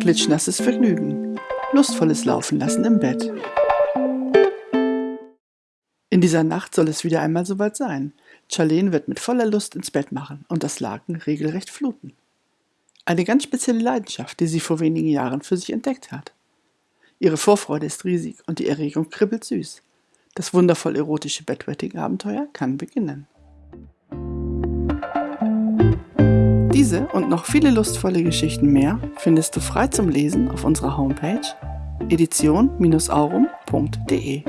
Klitschnasses Vergnügen. Lustvolles Laufen lassen im Bett. In dieser Nacht soll es wieder einmal soweit sein. Charlene wird mit voller Lust ins Bett machen und das Laken regelrecht fluten. Eine ganz spezielle Leidenschaft, die sie vor wenigen Jahren für sich entdeckt hat. Ihre Vorfreude ist riesig und die Erregung kribbelt süß. Das wundervoll erotische Bedwetting-Abenteuer kann beginnen. Diese und noch viele lustvolle Geschichten mehr findest du frei zum Lesen auf unserer Homepage edition-aurum.de.